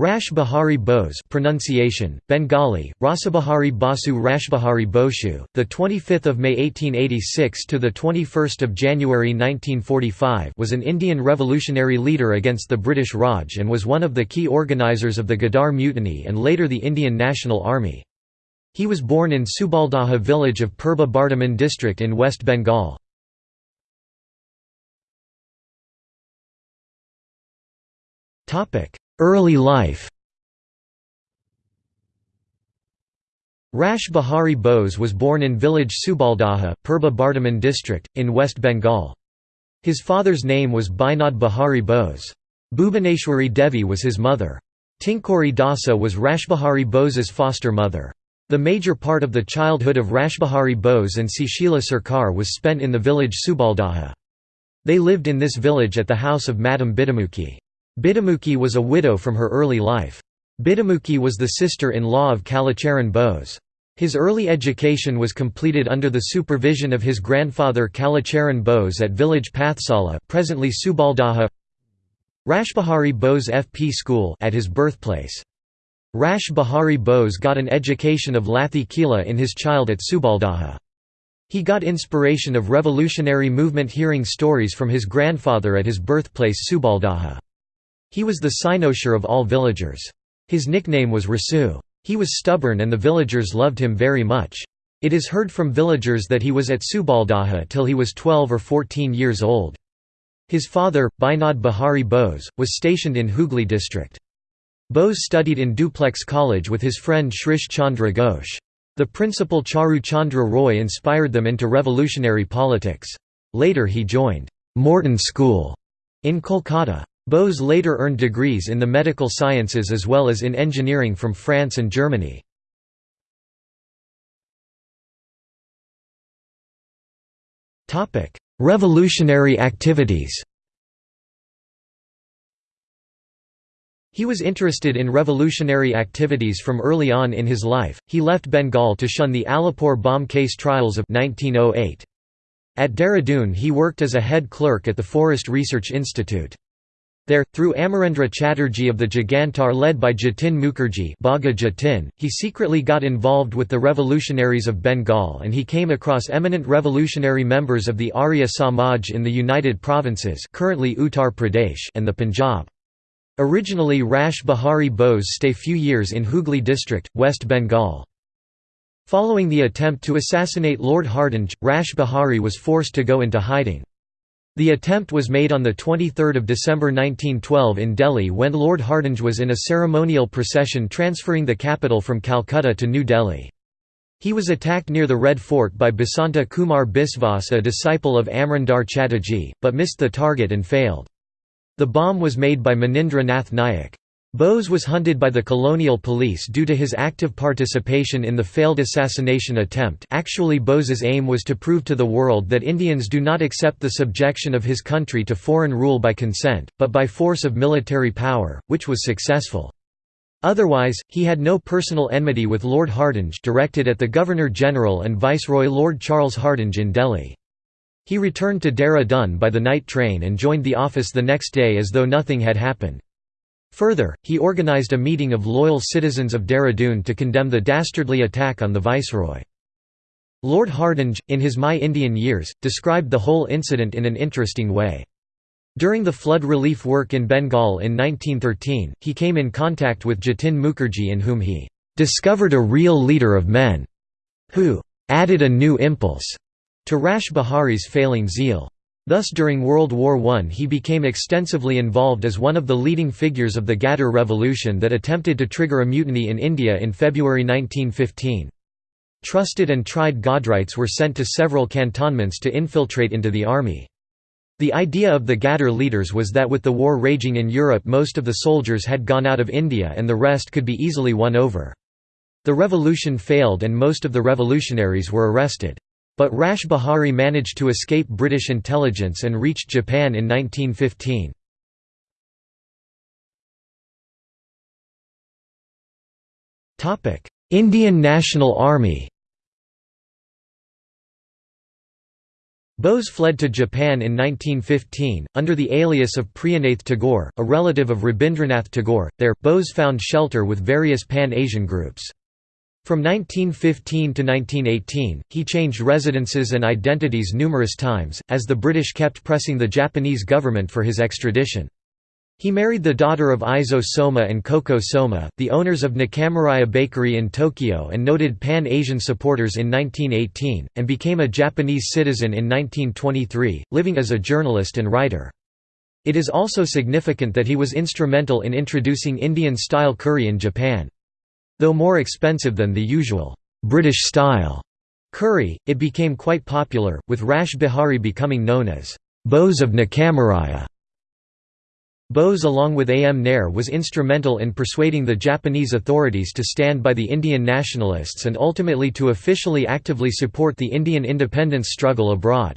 Rash Bihari Bose pronunciation Bengali Rasabahari Basu Rashbahari Boshu the 25th of May 1886 to the 21st of January 1945 was an Indian revolutionary leader against the British Raj and was one of the key organizers of the Ghadar Mutiny and later the Indian National Army. He was born in Subaldaha village of Purba Bardhaman district in West Bengal. Topic Early life Rash Bihari Bose was born in village Subaldaha, Purba Bardhaman district, in West Bengal. His father's name was Binod Bihari Bose. Bhubaneshwari Devi was his mother. Tinkori Dasa was Rashbihari Bose's foster mother. The major part of the childhood of Rashbihari Bose and Sushila Sarkar was spent in the village Subaldaha. They lived in this village at the house of Madam Bidamukhi. Bidamukhi was a widow from her early life. Bidamukhi was the sister-in-law of Kalicharan Bose. His early education was completed under the supervision of his grandfather Kalicharan Bose at village Pathsala presently Subaldaha Rashbihari Bose FP School at his birthplace. Rash Bihari Bose got an education of Lathi Khela in his child at Subaldaha. He got inspiration of revolutionary movement hearing stories from his grandfather at his birthplace Subaldaha. He was the cynosure of all villagers. His nickname was Rasu. He was stubborn and the villagers loved him very much. It is heard from villagers that he was at Subaldaha till he was 12 or 14 years old. His father, Binod Bihari Bose, was stationed in Hooghly district. Bose studied in Dupleix College with his friend Shrish Chandra Ghosh. The principal Charu Chandra Roy inspired them into revolutionary politics. Later he joined Morton School in Kolkata. Bose later earned degrees in the medical sciences as well as in engineering from France and Germany. Revolutionary activities He was interested in revolutionary activities from early on in his life. He left Bengal to shun the Alipore bomb case trials of 1908. At Dehradun he worked as a head clerk at the Forest Research Institute. There, through Amarendra Chatterjee of the Jugantar led by Jatin Mukherjee Baga Jatin, he secretly got involved with the revolutionaries of Bengal and he came across eminent revolutionary members of the Arya Samaj in the United Provinces currently Uttar Pradesh and the Punjab. Originally Rash Bihari Bose stay few years in Hooghly district, West Bengal. Following the attempt to assassinate Lord Hardinge, Rash Bihari was forced to go into hiding. The attempt was made on 23 December 1912 in Delhi when Lord Hardinge was in a ceremonial procession transferring the capital from Calcutta to New Delhi. He was attacked near the Red Fort by Basanta Kumar Biswas a disciple of Amarendra Chatterjee, but missed the target and failed. The bomb was made by Manindra Nath Nayak. Bose was hunted by the colonial police due to his active participation in the failed assassination attempt actually Bose's aim was to prove to the world that Indians do not accept the subjection of his country to foreign rule by consent, but by force of military power, which was successful. Otherwise, he had no personal enmity with Lord Hardinge directed at the Governor-General and Viceroy Lord Charles Hardinge in Delhi. He returned to Dehradun by the night train and joined the office the next day as though nothing had happened. Further, he organized a meeting of loyal citizens of Dehradun to condemn the dastardly attack on the viceroy. Lord Hardinge, in his My Indian Years, described the whole incident in an interesting way. During the flood relief work in Bengal in 1913, he came in contact with Jatin Mukherjee in whom he "...discovered a real leader of men," who "...added a new impulse," to Rash Bihari's failing zeal. Thus during World War I he became extensively involved as one of the leading figures of the Ghadar Revolution that attempted to trigger a mutiny in India in February 1915. Trusted and tried Ghadrites were sent to several cantonments to infiltrate into the army. The idea of the Ghadar leaders was that with the war raging in Europe most of the soldiers had gone out of India and the rest could be easily won over. The revolution failed and most of the revolutionaries were arrested. But Rash Bihari managed to escape British intelligence and reached Japan in 1915. Topic: Indian National Army. Bose fled to Japan in 1915, under the alias of Priyanath Tagore, a relative of Rabindranath Tagore. There, Bose found shelter with various Pan-Asian groups. From 1915 to 1918, he changed residences and identities numerous times, as the British kept pressing the Japanese government for his extradition. He married the daughter of Eizo Soma and Koko Soma, the owners of Nakamuraya Bakery in Tokyo and noted Pan-Asian supporters in 1918, and became a Japanese citizen in 1923, living as a journalist and writer. It is also significant that he was instrumental in introducing Indian-style curry in Japan. Though more expensive than the usual British-style curry, it became quite popular, with Rash Bihari becoming known as Bose of Nakamuraya. Bose along with A. M. Nair was instrumental in persuading the Japanese authorities to stand by the Indian nationalists and ultimately to officially actively support the Indian independence struggle abroad.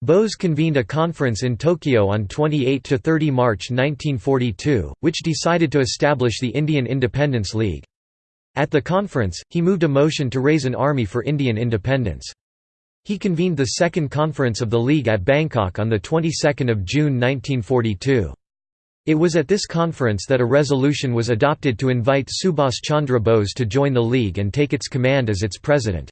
Bose convened a conference in Tokyo on 28–30 March 1942, which decided to establish the Indian Independence League. At the conference, he moved a motion to raise an army for Indian independence. He convened the second conference of the League at Bangkok on the 22nd of June 1942. It was at this conference that a resolution was adopted to invite Subhas Chandra Bose to join the League and take its command as its president.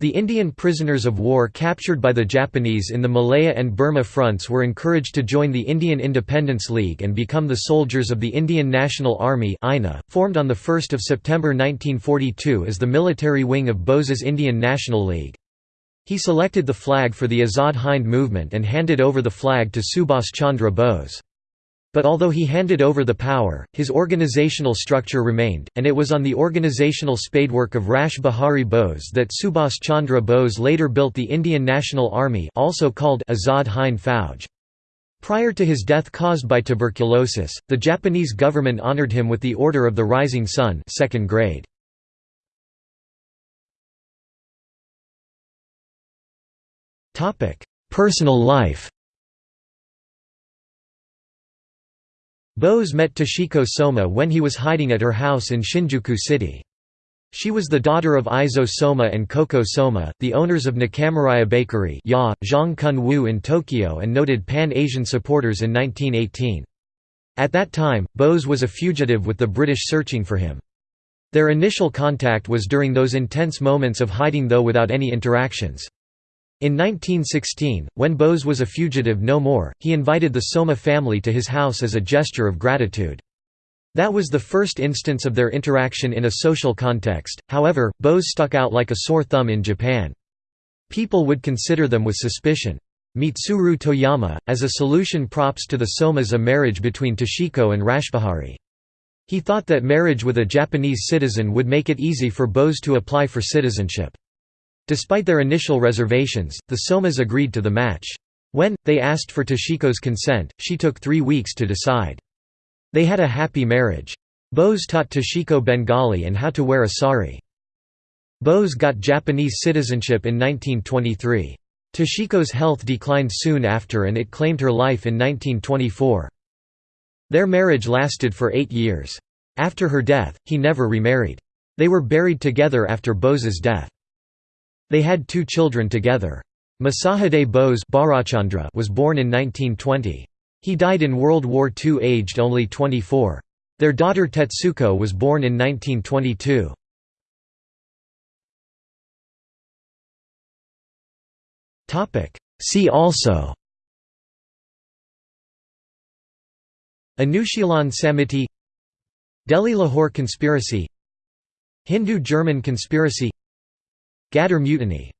The Indian prisoners of war captured by the Japanese in the Malaya and Burma fronts were encouraged to join the Indian Independence League and become the soldiers of the Indian National Army formed on 1 September 1942 as the military wing of Bose's Indian National League. He selected the flag for the Azad Hind movement and handed over the flag to Subhas Chandra Bose. But although he handed over the power, his organizational structure remained, and it was on the organizational spadework of Rash Bihari Bose that Subhas Chandra Bose later built the Indian National Army also called Azad Hind Fauj. Prior to his death caused by tuberculosis, the Japanese government honored him with the Order of the Rising Sun second grade. Personal life Bose met Toshiko Soma when he was hiding at her house in Shinjuku City. She was the daughter of Eizo Soma and Koko Soma, the owners of Nakamuraya Bakery ya, Zhang in Tokyo and noted Pan-Asian supporters in 1918. At that time, Bose was a fugitive with the British searching for him. Their initial contact was during those intense moments of hiding though without any interactions. In 1916, when Bose was a fugitive no more, he invited the Soma family to his house as a gesture of gratitude. That was the first instance of their interaction in a social context, however, Bose stuck out like a sore thumb in Japan. People would consider them with suspicion. Mitsuru Toyama, as a solution props to the Somas a marriage between Toshiko and Rashbihari. He thought that marriage with a Japanese citizen would make it easy for Bose to apply for citizenship. Despite their initial reservations, the Somas agreed to the match. When, they asked for Toshiko's consent, she took three weeks to decide. They had a happy marriage. Bose taught Toshiko Bengali and how to wear a sari. Bose got Japanese citizenship in 1923. Toshiko's health declined soon after and it claimed her life in 1924. Their marriage lasted for eight years. After her death, he never remarried. They were buried together after Bose's death. They had two children together. Masahide Bose was born in 1920. He died in World War II aged only 24. Their daughter Tetsuko was born in 1922. See also Anushilan Samiti Delhi-Lahore conspiracy Hindu-German conspiracy Ghadar Mutiny